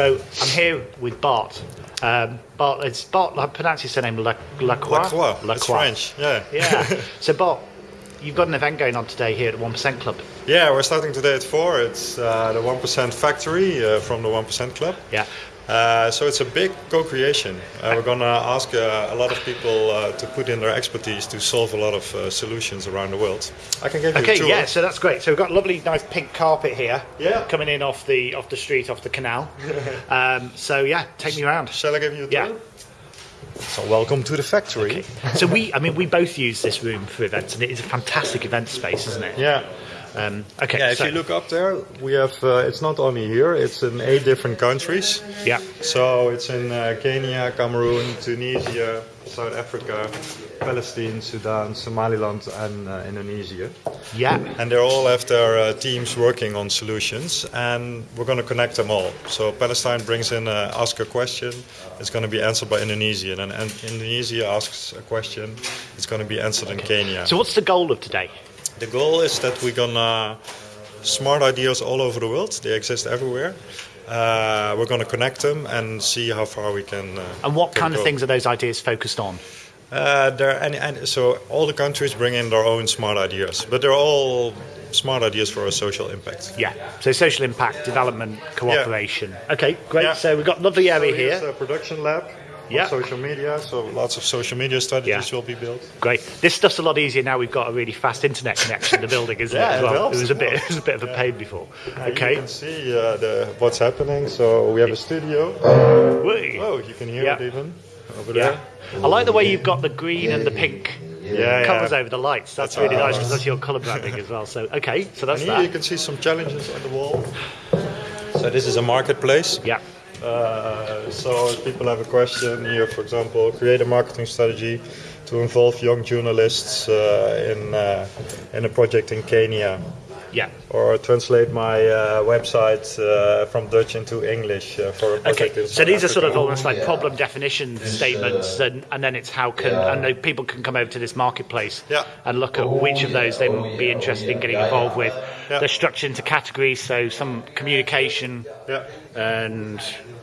So I'm here with Bart. Um, Bart, it's Bart. I pronounce his surname La, Lacroix. Lacroix. It's French. Yeah. Yeah. so Bart, you've got an event going on today here at the One Percent Club. Yeah, we're starting today at four. It's uh, the One Percent Factory uh, from the One Percent Club. Yeah. Uh, so it's a big co-creation. Uh, we're gonna ask uh, a lot of people uh, to put in their expertise to solve a lot of uh, solutions around the world. I can give you Okay, a tour. Okay, yeah, so that's great. So we've got a lovely, nice pink carpet here. Yeah. Coming in off the off the street, off the canal. um, so yeah, take me around. Shall I give you a Yeah. So welcome to the factory. So we, I mean, we both use this room for events, and it is a fantastic event space, isn't it? Yeah. Um, okay. Yeah, if so, you look up there, we have. Uh, it's not only here; it's in eight different countries. Yeah. So it's in uh, Kenya, Cameroon, Tunisia, South Africa, Palestine, Sudan, Somaliland, and uh, Indonesia. Yeah. And they all have their uh, teams working on solutions, and we're going to connect them all. So Palestine brings in, uh, ask a question, it's going to be answered by Indonesia, and, and Indonesia asks a question, it's going to be answered in Kenya. So what's the goal of today? The goal is that we're gonna smart ideas all over the world. They exist everywhere. Uh, we're gonna connect them and see how far we can. Uh, And what can kind of things are those ideas focused on? Uh, there and, and so all the countries bring in their own smart ideas, but they're all smart ideas for a social impact. Yeah. So social impact, development, cooperation. Okay, great. Yeah. So we've got lovely area So here. production lab. On Yeah. Social media. So lots of social media strategies Yeah. will be built. Great. This stuff's a lot easier now. We've got a really fast internet connection the building, isn't Yeah, it? As it well? it was a bit. It was a bit of a pain before. Okay. You can see uh, the, what's happening. So we have a studio. Whee. Oh, you can hear it even over Yeah. there. I like the way you've got the green and the pink Yeah, covers yeah. over the lights. That's, That's really nice because that's your colour branding as well. So okay, so that's And here you can see some challenges on the wall. So this is a marketplace. Yeah. Uh, so if people have a question here, for example, create a marketing strategy to involve young journalists uh, in uh, in a project in Kenya, Yeah. or translate my uh, website uh, from Dutch into English uh, for a project Okay, in so South these are sort of almost like problem definition statements, and, and then it's how can and then people can come over to this marketplace Yeah. and look at which of those they would be interested in getting involved with. Yeah. They're structured into categories, so some communication Yeah. and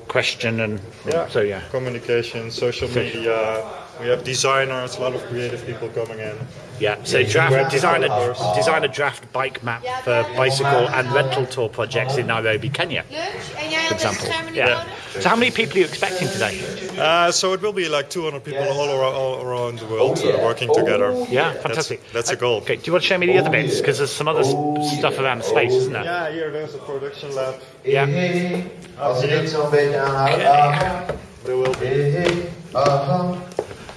question, and Yeah. so yeah. Communication, social media. We have designers, a lot of creative people coming in. Yeah, so draft, design a design a draft bike map for bicycle and rental tour projects in Nairobi, Kenya, for example. Yeah. So how many people are you expecting today? Uh, so it will be like 200 people all around, all around the world uh, working together. Oh, yeah, fantastic. That's, that's a uh, goal. Okay, do you want to show me the other bits? Oh. Because there's some other s- stuff around the space, isn't there? Yeah, here there's a production lab. Yeah. Als je dit zo'n beetje aanhoudt. Okay. Aha. There will be eh, eh, uh-huh.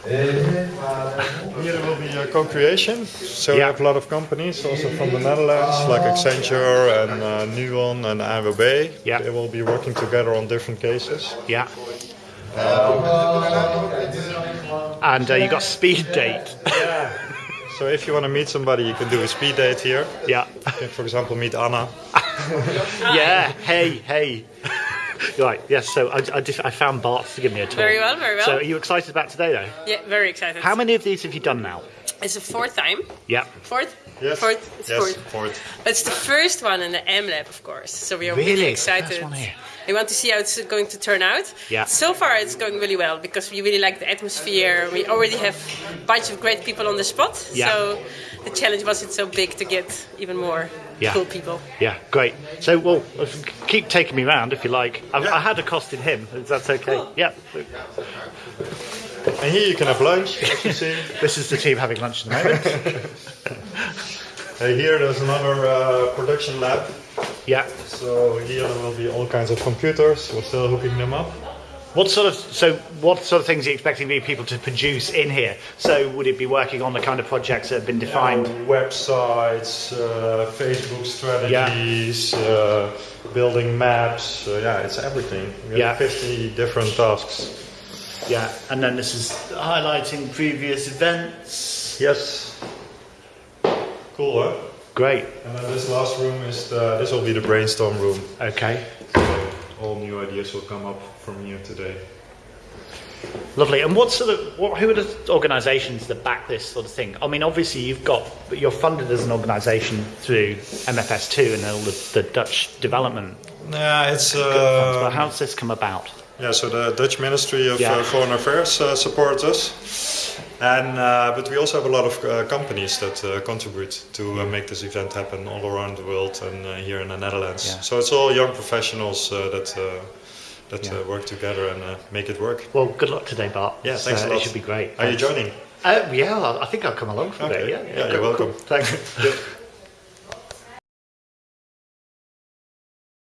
Hey, hey, aha. Hey, hey, vader. here will be a co-creation. So we have a lot of companies also from the Netherlands, like Accenture and uh, Nuon and AWB. Yeah. They will be working together on different cases. Yeah. And uh, you got speed date. Yeah. So if you want to meet somebody, you can do a speed date here. yeah. You can, for example, meet Anna. Yeah. Hey, hey. Right. Yes. So I, I, just, I found Bart to give me a tour. Very well, very well. So are you excited about today, though? Yeah, very excited. How many of these have you done now? It's the fourth time. Yeah. Fourth? Yes. Fourth? It's yes. fourth. Fourth. But it's the first one in the M Lab, of course. So we are Really? really, It's first excited. one here. We want to see how it's going to turn out. Yeah. So far, it's going really well because we really like the atmosphere. We already have a bunch of great people on the spot. Yeah. So the challenge wasn't so big to get even more Yeah. cool people. Yeah. Great. So, well, keep taking me round if you like. I've, Yeah. I had accosted him. If that's okay. Cool. Yeah. And here you can have lunch, as you see. This is the team having lunch at the moment. Hey, here there's another uh, production lab. yeah. So here there will be all kinds of computers. We're still hooking them up. What sort of so what sort of things are you expecting the people to produce in here? So would it be working on the kind of projects that have been defined? Uh, websites, uh, Facebook strategies, uh, building maps. Uh, yeah, it's everything. We have Yeah. 50 different tasks. Yeah, and then this is highlighting previous events. Yes. Cool, huh? Great. And then this last room is the, this will be the brainstorm room. Okay. All new ideas will come up from here today. Lovely. And what sort of what, who are the organisations that back this sort of thing? I mean, obviously you've got you're funded as an organisation through MFS2 and all the, the Dutch development. Yeah, it's funds, uh, but how's this come about? yeah. So the Dutch Ministry of Yeah. uh, Foreign Affairs uh, supports us, and uh, but we also have a lot of uh, companies that uh, contribute to uh, make this event happen all around the world and uh, here in the Netherlands. Yeah. So it's all young professionals uh, that uh, that Yeah. uh, work together and uh, make it work. Well, good luck today, Bart. Yeah, thanks a lot. It should be great. Are you joining? Uh, yeah, I think I'll come along for Okay. bit. Yeah, Yeah, you're welcome. cool. Thanks.